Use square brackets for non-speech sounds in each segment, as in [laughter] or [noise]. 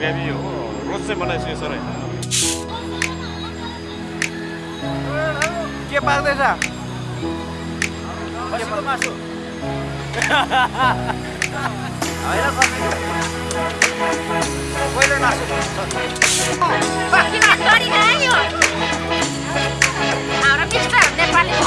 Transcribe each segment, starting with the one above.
Gravy हो रोज चाहिँ बनाइसक्यो सर के पाक्दैछ खसीको मासु नेपाली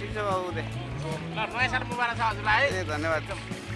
ठिक छ बाबु दे ल नयाँ साल मुबारक छ हजुरलाई है धन्यवाद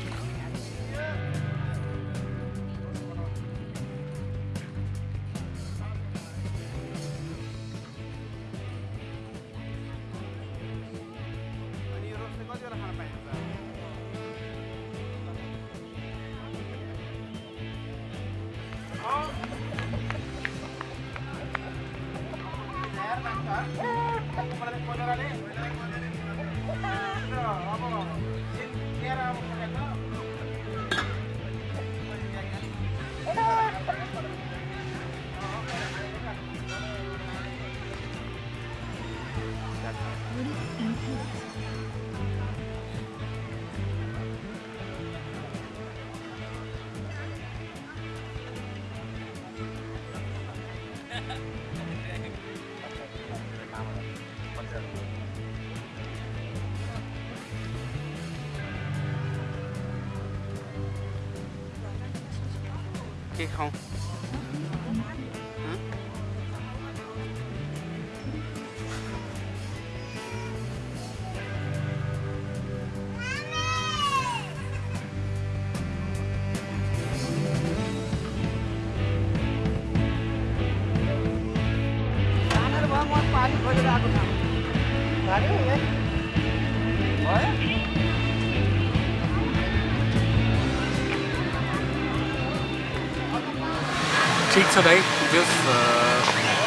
छ भाइ जस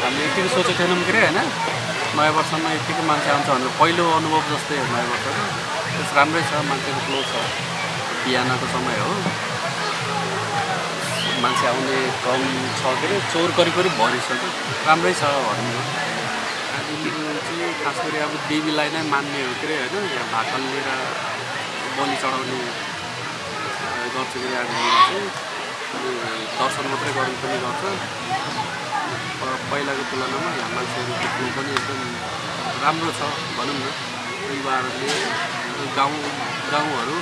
हामीले यतिको सोचेको थिएनौँ के होइन? नयाँ वर्षमा यतिकै मान्छे आउँछ भनेर पहिलो अनुभव जस्तै हो नयाँ वर्षको। त्यस राम्रै छ मान्छेको फ्लो छ। बिहानको समय हो। मान्छे आउने कम छ के अरे चोर करिब करिब भरिसक्यो राम्रै छ भनौँ न आदिहरू चाहिँ खास गरी अब देवीलाई नै मान्ने हो के अरे होइन? यहाँ भाकल लिएर बलि चढाउने गर्छ के आदिहरू चाहिँ। दर्शन मात्रै गर्नु पनि गर्छ। प- पहिलाको तुलनामा यहाँ मान्छेहरूको फ्लो पनि एकदम राम्रो छ भनौँ न। युवाहरूले गाउँ गाउँहरू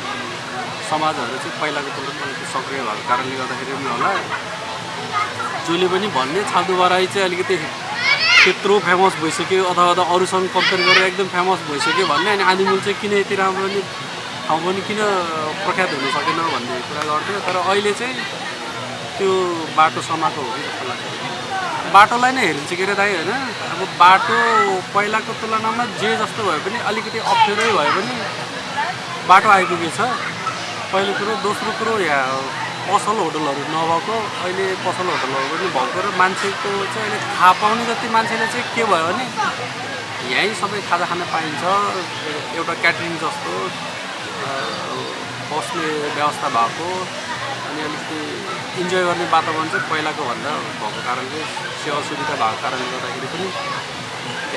समाजहरू चाहिँ पहिलाको तुलनामा अलिकति सक्रिय भएको कारणले गर्दाखेरि पनि होला। जसले पनि भन्ने छादु बराई चाहिँ अलिकति त्यत्रो फेमस भइसक्यो अथवा अथवा अरूसँग कम्पेयर गरेर एकदम फेमस भइसक्यो भन्ने अनि आदिमूल चाहिँ किन यति राम्रो नि ठाउँ पनि किन प्रख्यात हुन सकेन भन्ने कुरा गर्थ्यो तर अहिले चाहिँ त्यो बाटो समाएको हो कि जस्तो लाग्छ। बाटोलाई नै हेरिन्छ के अरे दाइ होइन? अब बाटो पहिलाको तुलनामा जे जस्तो भए पनि अलिकति अप्ठ्यारै भए पनि बाटो आइपुगेछ। पहिलो कुरो दोस्रो कुरो यहाँ पसल होटलहरू नभएको अहिले पसल होटलहरू पनि भएको र मान्छेको चाहिँ अहिले थाहा पाउने जति मान्छेले चाहिँ के भयो भने यहीँ सबै खाजा खान पाइन्छ एउटा क्याटरिङ जस्तो बस्ने व्यवस्था भएको अनि अलिकति इन्जोय गर्ने वातावरण चाहिँ पहिलाको भन्दा भएको कारणले सेवा सुविधा भएको कारणले गर्दाखेरि पनि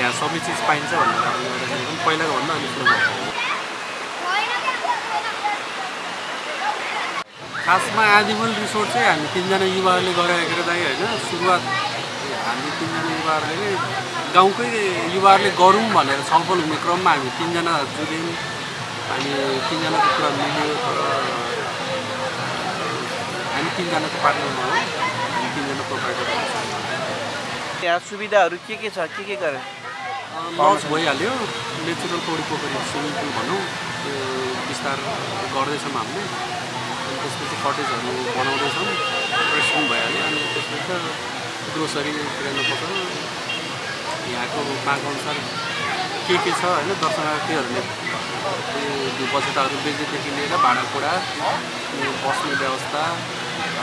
यहाँ सबै चिज पाइन्छ भन्ने कारणले गर्दाखेरि पनि पहिलाको भन्दा अलिक खासमा आदिमल रिसोर्ट चाहिँ हामी तिनजना युवाहरूले गरेको के दाइ होइन? सुरुवात हामी तिनजना युवाहरूले नै गाउँकै युवाहरूले गरौँ भनेर छलफल हुने क्रममा हामी तिनजना जुट्यौँ हामी तिनजनाको कुरा मिल्यो तर हामी तिनजनाको पार्टनरमा हो हामी तिनजना प्रोभाइडर यहाँ सुविधाहरू के के छ? के के गरे? लज भइहाल्यो। नेचुरल पौडी पोखरी स्विमिङ पुल भनौँ। त्यो विस्तार गर्दैछौँ हामीले। अनि त्यसपछि कटेजहरू बनाउँदैछौँ। रेस्टुरेन्ट भइहाल्यो। अनि त्यसपछि ग्रोसरी किराना पसल यहाँको मागअनुसार के के छ होइन दर्शनार्थीहरूले त्यो बसेटाहरू बेच्नेदेखि लिएर भाँडाकुँडा बस्ने व्यवस्था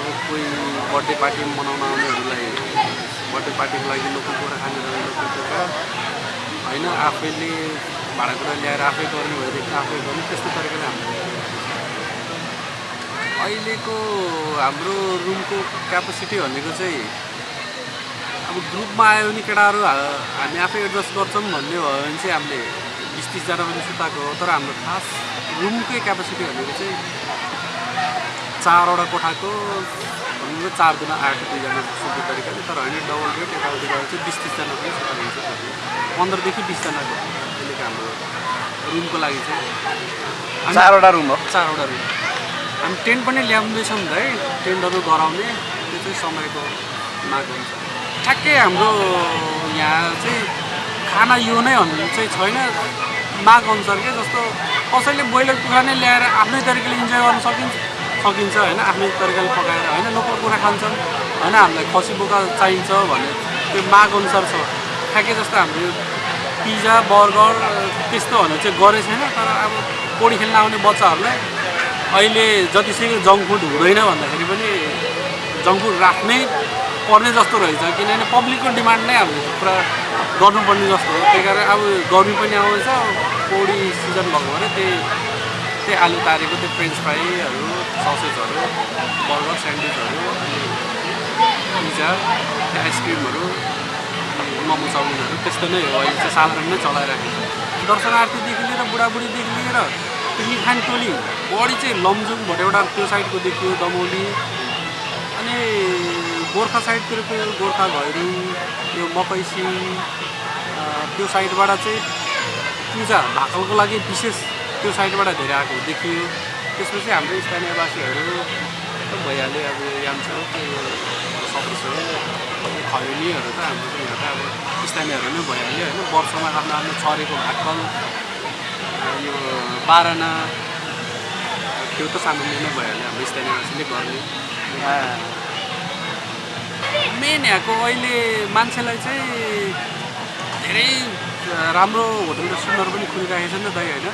अब कोही बर्थडे पार्टी मनाउन आउनेहरूलाई बर्थडे पार्टीको लागि लोकल कुखुरा खाने लोकल होइन आफैले भाँडाकुँडा ल्याएर आफै गर्ने भएदेखि आफै गर्ने त्यस्तो तरिकाले हामीले अहिलेको हाम्रो रुमको क्यापासिटी भनेको चाहिँ अब ग्रुपमा आयो भने केटाहरू हामी आफै एडजस्ट गर्छौँ भन्ने भयो भने चाहिँ हामीले बिस तिसजना पनि सुताएको हो। तर हाम्रो खास रुमकै क्यापासिटी भनेको चाहिँ चारवटा कोठाको भन्नु चार दिन आठ दुईजना सुत्ने तरिकाले तर होइन डबल बेड यताउति गएर चाहिँ बिस तिसजना पनि सुत्न हुन्छ पन्ध्रदेखि बिसजनाको अहिलेको हाम्रो रुमको लागि चाहिँ। चारवटा रुम हो? चारवटा रुम। हामी टेन्ट पनि ल्याउँदैछौँ नि त है। टेन्टहरू गराउने त्यो चाहिँ समयको माग हुन्छ। ठ्याक्कै हाम्रो यहाँ चाहिँ खाना यो नै भन्ने चाहिँ छैन। माग अनुसार के जस्तो कसैले ब्रोइलर कुखुरा नै ल्याएर आफ्नै तरिकाले इन्जोय गर्न सकिन्छ। सकिन्छ होइन आफ्नै तरिकाले पकाएर होइन लोकल कुखुरा खान्छन्। होइन हामीलाई खसी बोका चाहिन्छ भन्ने त्यो माग अनुसार छ। ठ्याक्कै जस्तो हाम्रो पिज्जा बर्गर त्यस्तो भनेर चाहिँ गरेको छैन तर अब पौडी खेल्न आउने बच्चाहरूलाई अहिले जतिसुकै जङ्क फुड हुँदैन भन्दाखेरि पनि जङ्क फुड राख्नै पर्ने जस्तो रहेछ। किनभने पब्लिकको डिमान्ड नै हामीले पुरा गर्नुपर्ने जस्तो हो। त्यही कारण अब गर्मी पनि आउँछ पौडी सिजन भएको भएर त्यही त्यही आलु तारेको त्यो फ्रेन्च फ्राईहरू ससेजहरू बर्गर स्यान्डविचहरू अनि पिज्जा आइसक्रिमहरू मोमो चाउमिनहरू त्यस्तो नै हो। अहिले चाहिँ साधारण नै चलाइराखेको छ। दर्शनार्थीदेखि लिएर बुढाबुढीदेखि लिएर पिकनिक खाने टोली बढी चाहिँ लमजुङबाट एउटा त्यो साइडको देखियो दमौली अनि गोर्खा साइडतिरको गोर्खा घैरू यो मकैसी अ, त्यो साइडबाट चाहिँ पूजा भाकलको लागि विशेष त्यो साइडबाट धेरै आएको देखियो। त्यसपछि हाम्रो स्थानीयवासीहरू त भइहाल्यो अब याम्छौ त्यो सदस्यहरू खैनीहरू त हाम्रो चाहिँ यहाँ त अब स्थानीयहरू नै भइहाल्यो होइन वर्षमा आफ्नो आफ्नो छरेको भाकल यो बाह्रना त्यो त सामान्य नै भइहाल्यो हाम्रो स्थानीयवासीले गर्ने। मेन यहाँको अहिले मान्छेलाई चाहिँ धेरै राम्रो होटल रेस्टुरेन्टहरू पनि खोलिराखेको छ नि त दाइ होइन?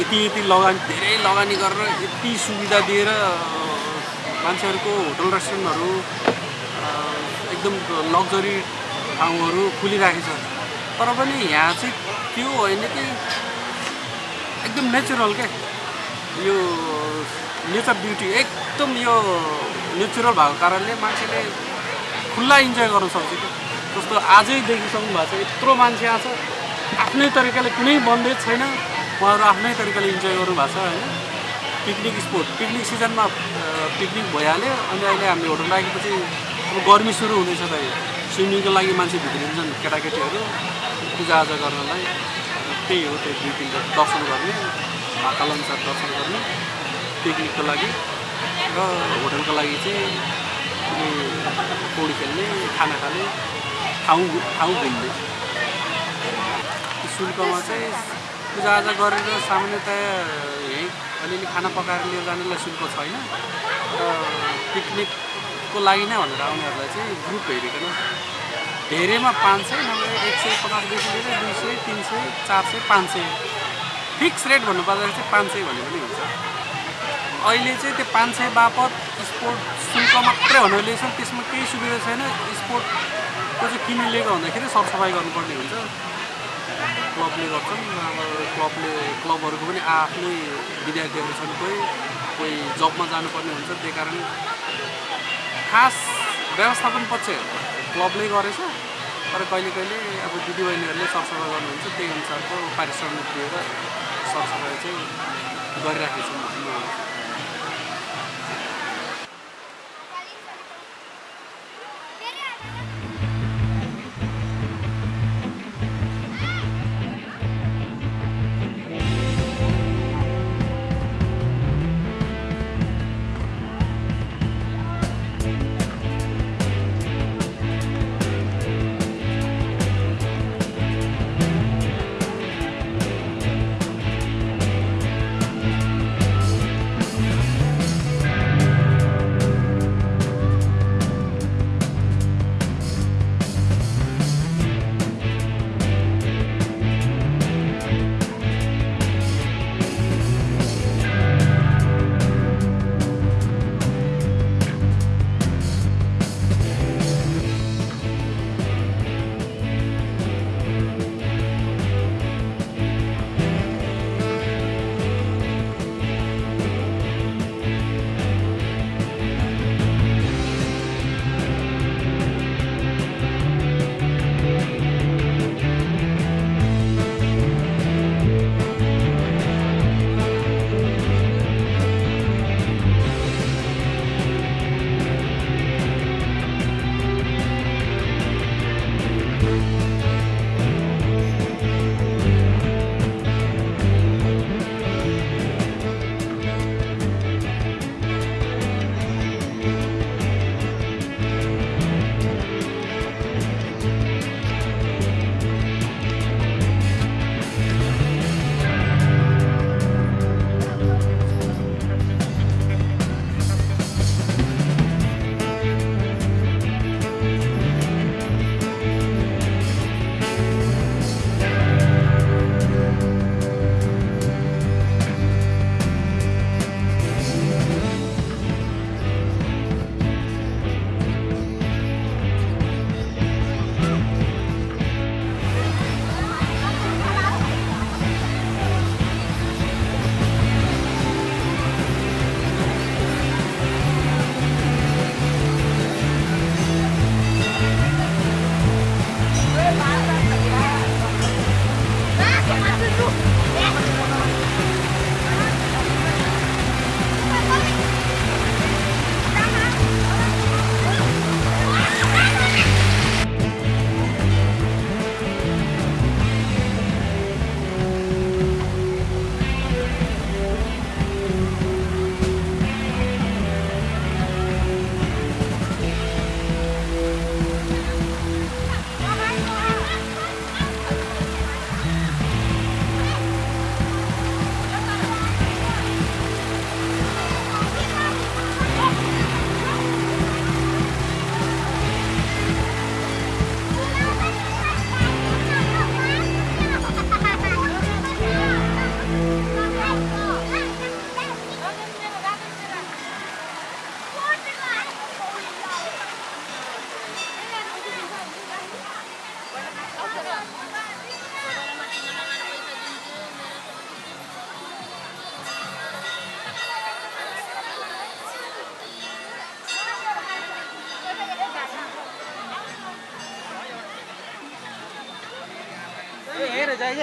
यति यति लगानी धेरै लगानी गरेर यति सुविधा दिएर मान्छेहरूको होटल रेस्टुरेन्टहरू एकदम लग्जरी ठाउँहरू खुलिराखेको छ। तर पनि यहाँ चाहिँ त्यो होइन कि एकदम नेचुरल क्या यो नेचर ब्युटी एकदम यो नेचुरल भएको कारणले मान्छेले खुल्ला इन्जोय गर्न सक्छ कि? जस्तो आजै देखिसक्नु भएको छ यत्रो मान्छे आएको छ। आफ्नै तरिकाले कुनै बन्देज छैन। उहाँहरू आफ्नै तरिकाले इन्जोय गर्नुभएको छ होइन। Picnic spot. पिकनिक सिजनमा पिकनिक भइहाल्यो अनि अहिले हामीले होटल राखेपछि अब गर्मी सुरु हुँदैछ त स्विमिङको लागि मान्छे भित्रिन्छन् केटाकेटीहरू। पूजाआजा गर्नलाई। त्यही हो त्यो दुई तिनवटा दर्शन गर्ने भाकाल अनुसार दर्शन गर्ने पिकनिकको लागि। र होटलको लागि चाहिँ पौडी खेल्ने खाना खाने ठाउँ ठाउँ घुम्ने। शुल्कमा चाहिँ पूजाआजा गरेर सामान्यतया यहीँ अलिअलि खाना पकाएर लिएर जानेलाई शुल्क छैन। र पिकनिकको लागि नै भनेर आउनेहरूलाई चाहिँ ग्रुप हेरिकन धेरैमा पाँच सय नभए एक सय पचासदेखि लिएर दुई सय तिन सय चार सय पाँच सय। फिक्स रेट भन्नुपर्दाखेरि चाहिँ पाँच सय भने पनि हुन्छ। अहिले चाहिँ त्यो पाँच सय बापत स्पोर्ट शुल्क मात्रै भनेर लिएको छ त्यसमा केही सुविधा छैन। स्पोर्टको चाहिँ किन लिएको भन्दाखेरि सरसफाइ गर्नुपर्ने हुन्छ। क्लबले गर्छन् अब क्लबले क्लबहरूको पनि आफ्नै विद्यार्थीहरू छन् कोही कोही जबमा जानुपर्ने हुन्छ त्यही कारण खास व्यवस्थापन पक्ष क्लबले गरेछ तर कहिले कहिले अब दिदीबहिनीहरूले सरसफाइ गर्नुहुन्छ त्यही अनुसारको पारिश्रमिक दिएर सरसफाइ चाहिँ गरिराखेको छन्।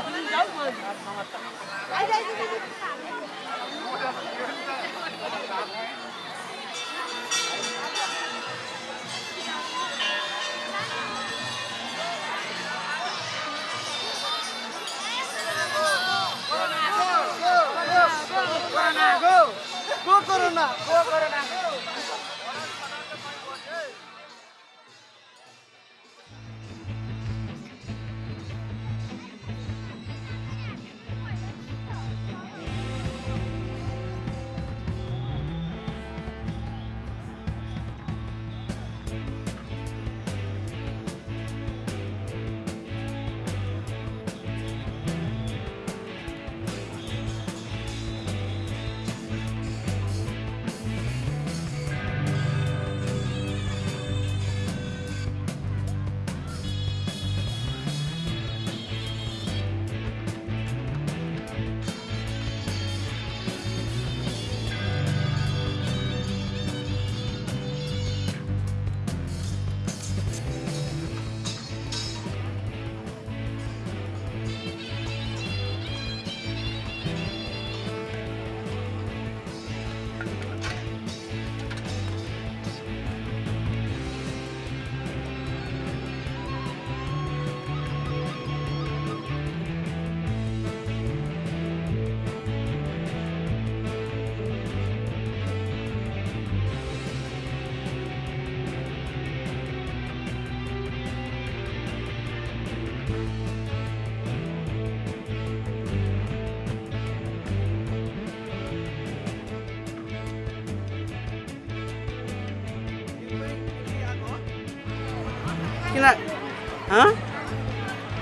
भन्ने मलाई लाग्छ। हेर जाइ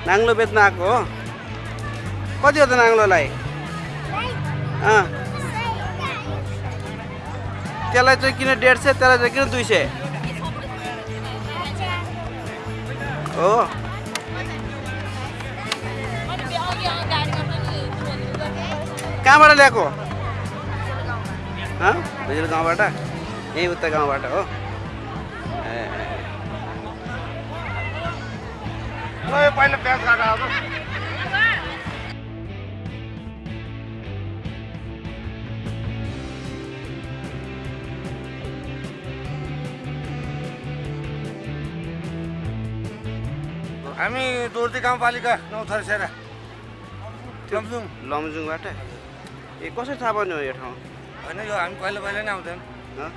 नाङ्लो बेच्न आएको हो? कति हो त नाङ्लोलाई? त्यसलाई चाहिँ किन डेढ सय त्यसलाई चाहिँ किन दुई सय? हो। कहाँबाट ल्याएको? हँ भुजेल गाउँबाट? यहीँ उता गाउँबाट हो। पहिला प्याज आएको हामी दोर्ती गाउँपालिका नौ थरसेरा लमजुङ। लमजुङबाट? ए कसरी थाहा पाउने हो यो ठाउँ? होइन यो हामी पहिला पहिला नै आउँथ्यौँ हँ?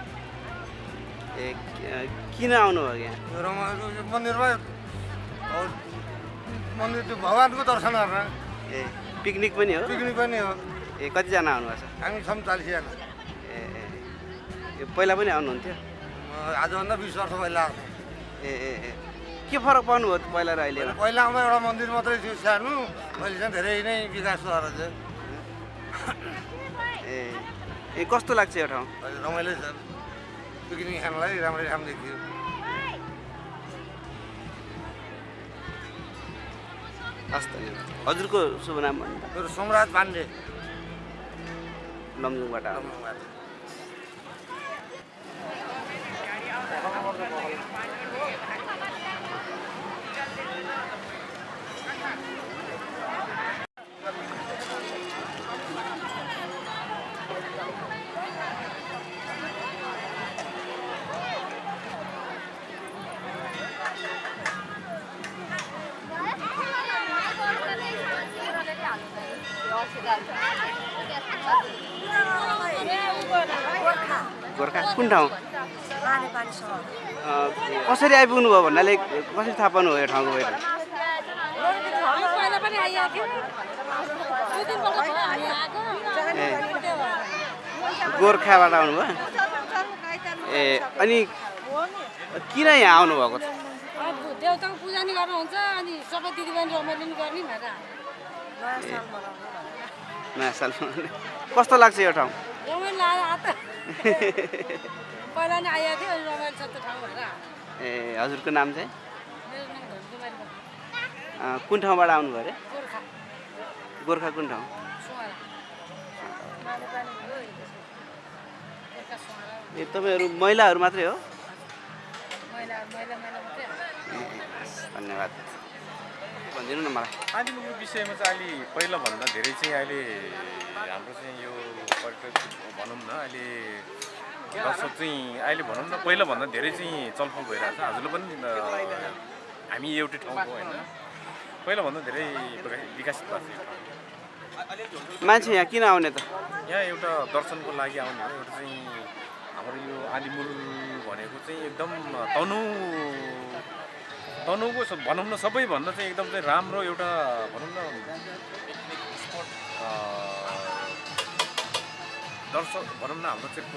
ए किन आउनु हो यहाँ? यो रमा यो मन्दिरमा मन्दिर त्यो भगवान्को दर्शन गर्न। ए पिकनिक पनि हो? पिकनिक पनि हो। ए कतिजना आउनुभएको छ? हामी छौँ चालिसजना। ए ए पहिला पनि आउनुहुन्थ्यो? आजभन्दा बिस वर्ष पहिला आएको। ए ए के फरक पाउनु भयो पहिला र अहिले? पहिला आउँदा एउटा मन्दिर मात्रै थियो सानो अहिले चाहिँ धेरै नै विकास भएर चाहिँ ए ए कस्तो लाग्छ यो ठाउँ? रमाइलो छ। पिकनिक खानलाई राम्रै ठाउँ देखियो। हस् धन्यवाद हजुरको शुभ नाम भन्नु मेरो सोमराज पाण्डे। लमजुङबाट। कुन ठाउँ कसरी आइपुग्नु भयो भन्नाले कसरी थाहा पाउनु भयो यो ठाउँको पनि ए गोर्खाबाट आउनुभयो? ए अनि किन यहाँ आउनुभएको छ? देउताको पूजा नि गर्नुहुन्छ अनि सबै दिदीबहिनी रमाइलो नि गर्ने भनेर। कस्तो लाग्छ यो ठाउँ? [laughs] पहिला नि आइएको थियो अनि रमाइलो छ त ठाउँ ए हजुरको नाम चाहिँ? मेरो नाम धनकुमारी भयो अँ, कुन ठाउँबाट आउनुभयो अरे? गोर्खा। गोर्खा कुन ठाउँ? ए तपाईँहरू महिलाहरू मात्रै हो। धन्यवाद। भनिदिनु न मलाई। आदिमुलको विषयमा चाहिँ अहिले पहिलाभन्दा धेरै चाहिँ अहिले हाम्रो चाहिँ यो पर्यटक भनौँ न अहिले दर्शक चाहिँ अहिले भनौँ न पहिलाभन्दा धेरै चाहिँ चलफल भइरहेको छ। हजुरले पनि हामी एउटै ठाउँको होइन। पहिलाभन्दा धेरै विका- विकसित भएको छ। मान्छे यहाँ किन आउने त? यहाँ एउटा दर्शनको लागि आउने हो। एउटा चाहिँ हाम्रो यो आदिमुल भनेको चाहिँ एकदम तनु तनुको स- भनौँ न सबैभन्दा चाहिँ एकदम चाहिँ राम्रो एउटा भनौँ न दर्शक भनौँ न हाम्रो चाहिँ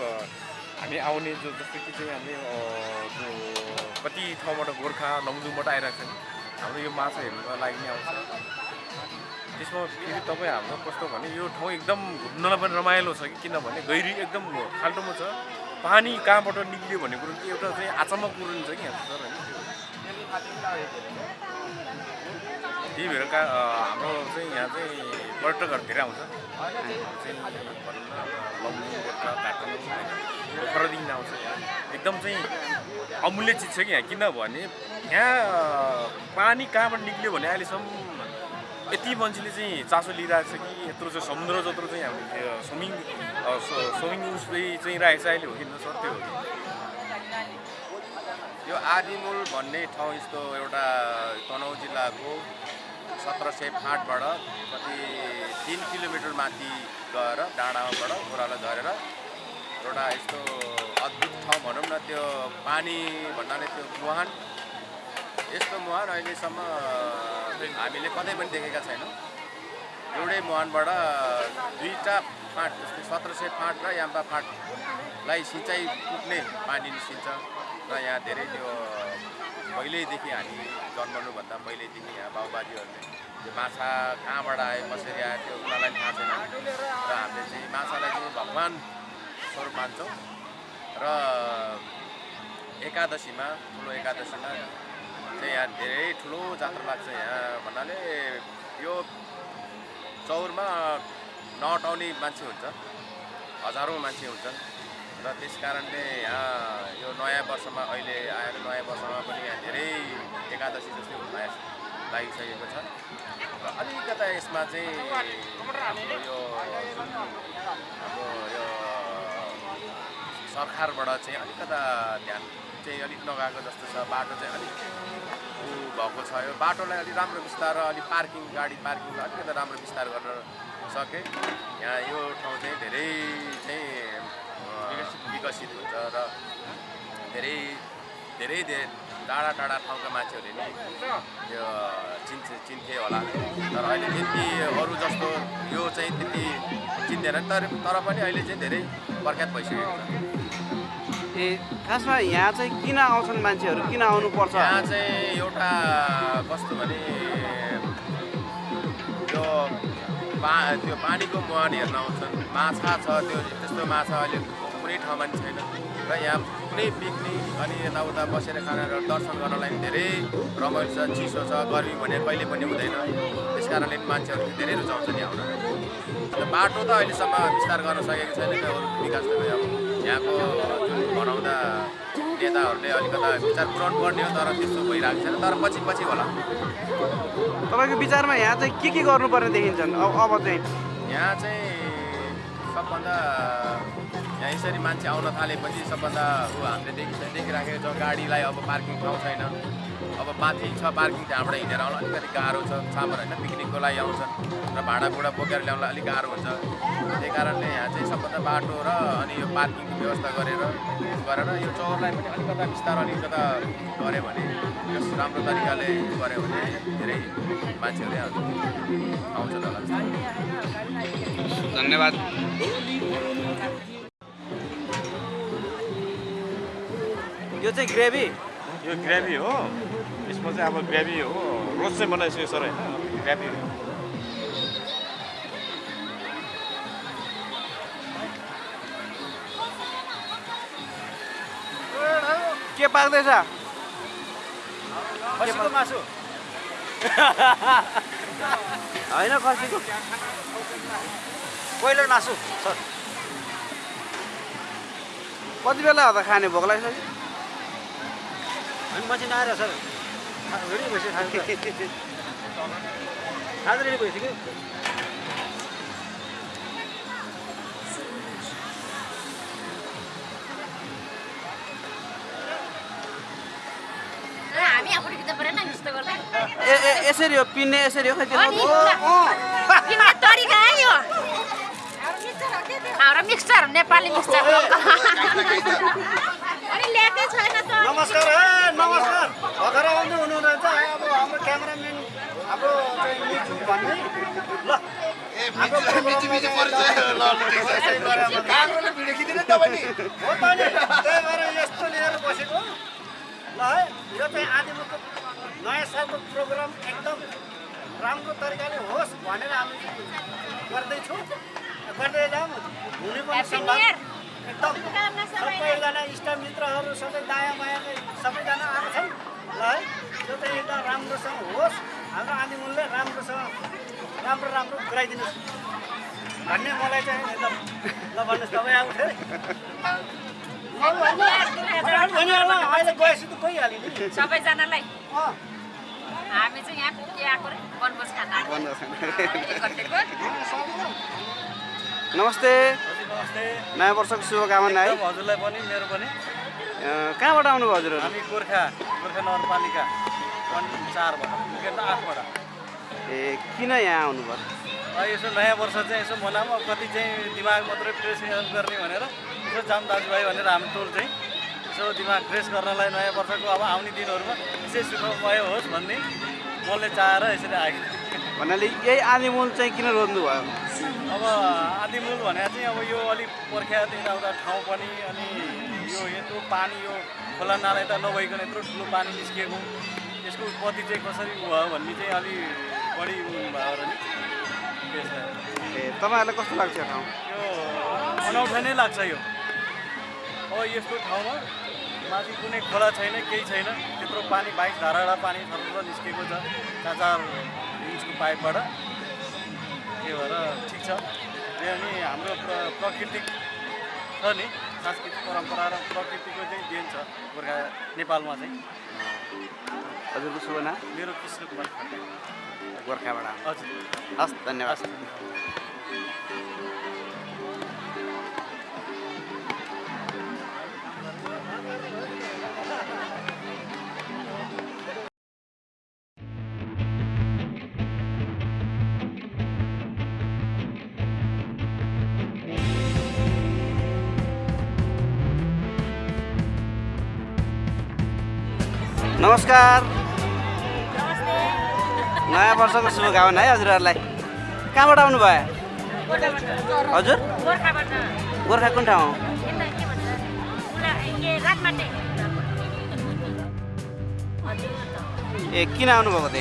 हामी आउने जो जस्तो कि चाहिँ हामी जो कति ठाउँबाट गोर्खा लमजुङबाट आइरहेको छ नि हाम्रो यो माछा हेर्नुको लागि नै आउँछ। त्यसमा फेरि तपाईँ हाम्रो कस्तो भने यो ठाउँ एकदम घुम्नलाई पनि रमाइलो छ कि किनभने गहिरी एकदम खाल्टोमा छ पानी कहाँबाट निक्लियो भन्ने कुरो चाहिँ एउटा चाहिँ आचम्म कुरो छ कि यहाँ सर होइन त्यही भएर का अ, हाम्रो चाहिँ यहाँ चाहिँ पर्यटकहरू धेरै आउँछ। आउँछ एकदम चाहिँ अमूल्य चिज छ कि यहाँ किनभने यहाँ पानी कहाँबाट निक्ल्यो भने अहिलेसम्म यति मान्छेले चाहिँ चासो लिइरहेको छ कि यत्रो चाहिँ समुद्र जत्रो चाहिँ हामीले स्विमिङ स्विमिङ उसले चाहिँ राखेको छ अहिले हो कि न सर त्यो हो यो आदिमुल भन्ने ठाउँ यस्तो एउटा तनहुँ जिल्लाको सत्र सय फाँटबाट कति तिन किलोमिटर माथि गएर डाँडाबाट ओह्रालो झरेर एउटा यस्तो अद्भुत ठाउँ भनौँ न त्यो पानी भन्नाले त्यो मुहान। यस्तो मुहान अहिलेसम्म हामीले कतै पनि देखेका छैनौँ। एउटै मुहानबाट दुईवटा फाँट जस्तै सत्र सय फाँट र याम्बा फाँटलाई सिँचाइ पुग्ने पानी निस्किन्छ। र यहाँ धेरै त्यो पहिल्यैदेखि हामी जन्मनुभन्दा पहिल्यैदेखि यहाँ बाबुबाजेहरूले त्यो माछा कहाँबाट आयो कसरी आयो त्यो उनीहरूलाई थाहा छैन। र हामीले चाहिँ माछालाई चाहिँ भगवान् स्वरूप मान्छौँ। र एकादशीमा ठुलो एकादशीमा चाहिँ यहाँ धेरै ठुलो जात्रा लाग्छ यहाँ भन्नाले यो चौरमा नअटाउने मान्छे हुन्छ हजारौँ मान्छे हुन्छन्। र त्यस कारणले यहाँ यो नयाँ वर्षमा अहिले आएर नयाँ वर्षमा पनि यहाँ धेरै एकादशी जस्तै हुन लाग- लागिसकेको छ। र अलिकता यसमा चाहिँ यो जुन हाम्रो यो सरकारबाट चाहिँ अलिकता ध्यान चाहिँ अलिक नगएको जस्तो छ बाटो चाहिँ अलिक भएको छ। यो बाटोलाई अलिक राम्रो विस्तार र अलिक पार्किङ गाडी पार्किङलाई अलिकति राम्रो विस्तार गर्न सके। यहाँ यो ठाउँ चाहिँ धेरै चाहिँ विकसित हुन्छ र धेरै धेरै धेरै टाढा टाढा ठाउँका मान्छेहरूले नि यो चिन्थे चिन्थे होला तर अहिले त्यति अरू जस्तो यो चाहिँ त्यति चिन्दैन तर तर पनि अहिले चाहिँ धेरै प्रख्यात भइसकेको छ। ए खासमा यहाँ चाहिँ किन आउँछन् मान्छेहरू? किन आउनुपर्छ? यहाँ चाहिँ एउटा कस्तो भने यो पा त्यो पानीको मुहान हेर्न आउँछन्। माछा छ त्यो त्यस्तो माछा अहिले कुनै ठाउँमा नि छैन। र यहाँ कुनै पिकनिक अनि यताउता बसेर खाना र दर्शन गर्नलाई पनि धेरै रमाइलो छ चिसो छ गर्मी भने कहिले पनि हुँदैन। त्यस कारणले मान्छेहरू धेरै रुचाउँछ नि आउन। बाटो त अहिलेसम्म विस्तार गर्न सकेको छैन विकास त अब यहाँको जुन बनाउँदा नेताहरूले अलिकता विचार पुऱ्याउनु पर्ने हो तर त्यस्तो भइरहेको छैन। तर पछि पछि होला। तपाईँको विचारमा यहाँ चाहिँ के के गर्नुपर्ने देखिन्छन्? अब अब चाहिँ यहाँ चाहिँ सबभन्दा यहाँ यसरी मान्छे आउन थालेपछि सबभन्दा ऊ हामीले देखि देखिराखेको छ गाडीलाई अब पार्किङ ठाउँ छैन। अब माथि छ पार्किङ त्यहाँबाट हिँडेर आउन अलिकति गाह्रो छ सामर होइन पिकनिकको लागि आउँछन् र भाँडाकुँडा बोकेर ल्याउनलाई अलिक गाह्रो हुन्छ। त्यही कारणले यहाँ चाहिँ सबभन्दा बाटो र अनि यो पार्किङको व्यवस्था गरेर गरेर यो चौरलाई पनि अलिकता बिस्तार अलिकता गऱ्यो भने यस राम्रो तरिकाले गऱ्यो भने धेरै मान्छेहरूले आउँछन् होला। धन्यवाद। यो चाहिँ ग्रेभी? यो ग्रेभी हो। यसमा चाहिँ अब ग्रेभी हो। रोज चाहिँ बनाइसक्यो सर होइन? ग्रेभी। हो के पाक्दैछ मासु। [laughs] होइन खसीको। ब्रोइलर मासु सर। कति बेला हो त खाने भोक लागिसक्यो? अनि मान्छे नआएर सर। रेडी भइसक्यो रेडी भइसक्यो यसरी हो पिन्ने यसरी हो खै त्यो मिक्सचर नेपाली मिक्सचर नमस्कार है नमस्कार भर्खर आउँदै हुनुहुन्छ अब हाम्रो क्यामराम्यान हाम्रो चाहिँ मिचु भन्ने ल हो त नि त्यही भएर यस्तो लिएर बसेको ल है यो चाहिँ आदिमुखको नयाँ सालको प्रोग्राम एकदम राम्रो तरिकाले होस् भनेर हामी गर्दैछौँ गर्दै जाउँ हुने पनि सम्भव! एकदम सबैजना इष्टमित्रहरू सबै दायाँ बायाँ सबैजना आएको छन्। ल है त्यो चाहिँ एकदम राम्रोसँग होस्। हाम्रो आदिमुलले राम्रोसँग राम्रो राम्रो गराइदिनुहोस् भन्ने मलाई चाहिँ एकदम ल भन्नुहोस् तपाईँ आउँछ अहिले गएपछि त गइहाल्यो नि। सबैजनालाई? अँ। हामी चाहिँ यहाँ के आएको खान नमस्ते। नमस्ते। नयाँ वर्षको शुभकामना है। हजुरलाई पनि मेरो पनि। कहाँबाट आउनुभयो हजुरहरू? हामी गोर्खा गोर्खा नगरपालिका। चारबाट आठबाट। ए किन यहाँ आउनुभयो यसो नयाँ वर्ष चाहिँ यसो मनाऊँ अब कति चाहिँ दिमाग मात्रै फ्रेस गर्ने भनेर यसो जाम दाजुभाइ भनेर हाम्रो टोल चाहिँ यसो दिमाग फ्रेस गर्नलाई नयाँ वर्षको अब आउने दिनहरूमा यसै सुखमय होस् भन्ने मनले चाहेर यसरी आएको भन्नाले यही आदिमूल चाहिँ किन रोज्नु भयो अब आदिमूल भनेर चाहिँ अब यो अलिक पर्ख्यात यताउता ठाउँ पनि अनि यो यत्रो पानी यो खोला नाला त नभइकन यत्रो ठुलो पानी निस्किएको यसको उत्पत्ति चाहिँ कसरी भयो भन्ने चाहिँ अलि बढी भयो र नि। ए तपाईँहरूलाई कस्तो लाग्छ यो ठाउँ? यो अनौठो नै लाग्छ यो। अब यस्तो ठाउँमा माथि कुनै खोला छैन केही छैन त्यत्रो पानी बाइस धाराडा पानी थर निस्केको छ। चार चार इन्चको पाइपबाट। त्यही भएर ठिक छ। यो नि हाम्रो प्र प्राकृतिक छ नि सांस्कृतिक परम्परा र प्रकृतिको चाहिँ देन छ गोर्खा नेपालमा चाहिँ। हजुरको शुभ नाम? मेरो कृष्ण कुमार गोर्खाबाट। हजुर। हस् धन्यवाद। नमस्कार। नयाँ वर्षको शुभकामना है हजुरहरूलाई। कहाँबाट आउनु भयो हजुर। गोर्खा कुन ठाउँ? ए किन आउनुभएको त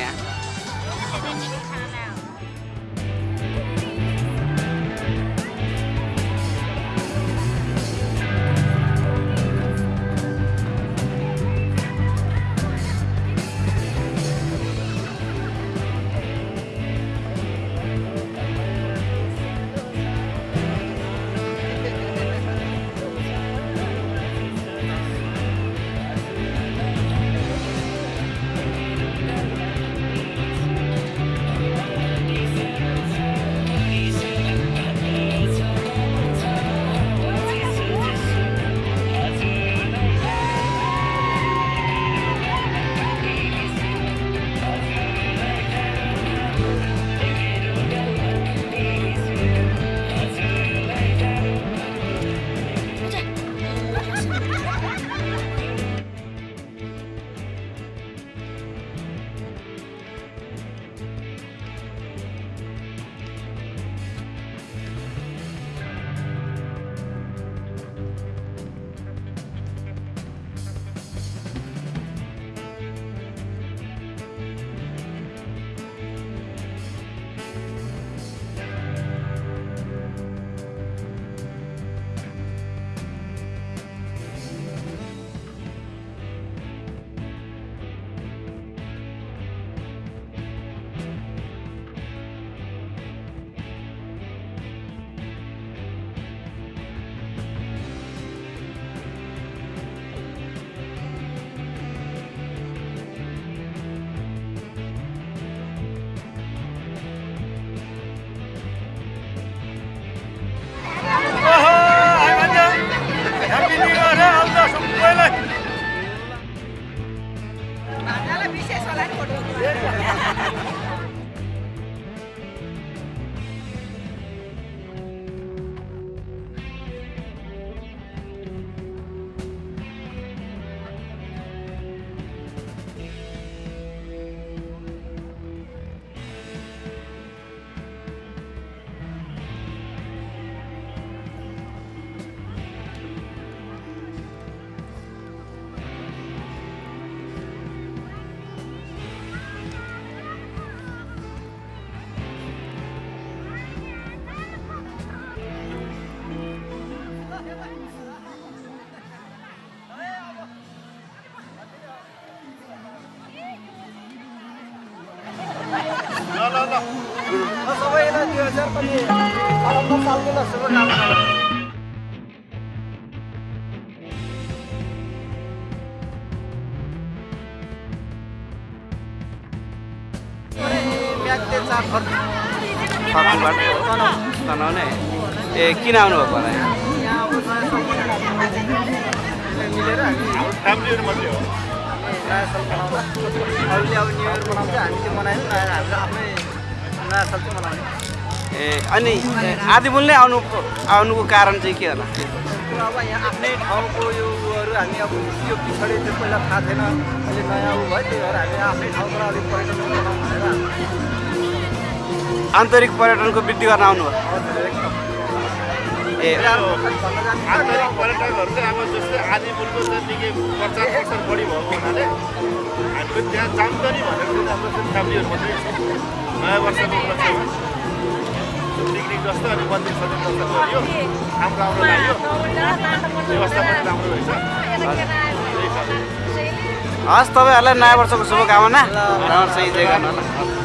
दुई सालको ए किन आउनुभएको होला मिलेर हामी नयाँ साल मनाउँदा अब न्यु इयर मनाउँछ हामी चाहिँ मनाएन नयाँ हामीले आफ्नै नयाँ साल ए अनि ए, आदिमूलले आउनु आउनुको कारण चाहिँ के होला? अब यहाँ आफ्नै ठाउँको यो उयोहरू हामी अब यो पछाडि त्यो पहिला थाहा थिएन। अहिले नयाँ उ भयो त्यही भएर हामी आफ्नै ठाउँबाट अलिक पर्यटन भनेर आन्तरिक पर्यटनको वृद्धि गर्न हजुर एकदम। ए आन्तरिक पर्यटकहरू चाहिँ अब जस्तै आदि मुलको चाहिँ निकै प्रचार प्रसार बढी भएको हुनाले हामीले त्यहाँ जानकारी भनेर चाहिँ हाम्रो चाहिँ फ्यामिलीहरू मात्रै छ नयाँ वर्षको पिकनिक जस्तो अनि मन्दिर सन्दिर जस्तो गरियो राम्रो राम्रो लाग्यो व्यवस्था पनि राम्रो रहेछ हस् तपाईँहरूलाई नयाँ वर्षको शुभकामना राम्रोसँग इन्जोय गर्नु होला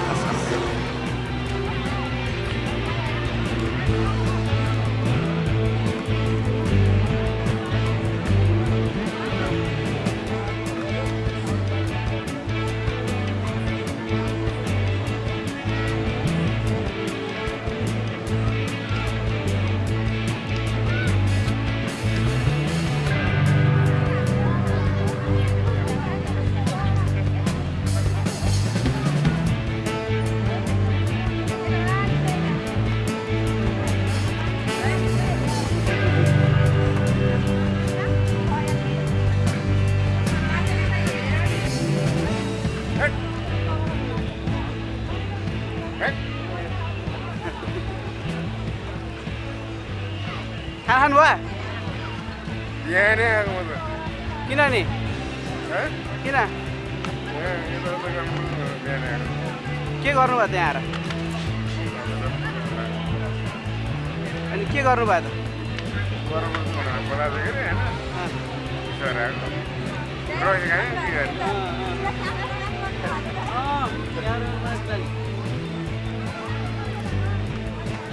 गर्नुभयो त।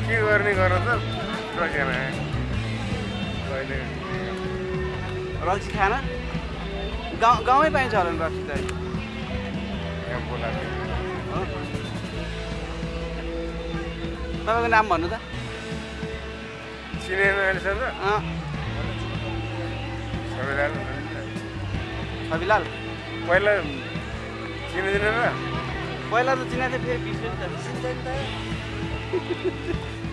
के गर्ने गर त? रक्सी खाना? गाउँ गाउँमै पाइन्छ होला नि रक्सी त? तपाईँको नाम भन्नु त। चिनेन अहिलेसम्म अँ, सबैजना छविलाल पहिला चिनिँदैन र पहिला त चिनाएको थियो फेरि बिर्स्यो नि त कहिले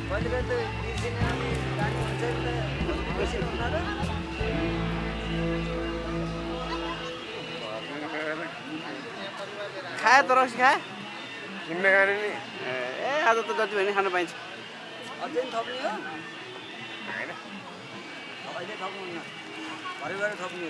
कहिले त बिर्सिने अनि जाने हुन्छ नि त बिर्सिनु हुँदैन र खायो त रक्सी खायो किन्न खाने नि ए आज त जति भयो नि खान पाइन्छ अझै पनि थप्ने हो होइन अहिले थप्नुहुन्न भरे थप्ने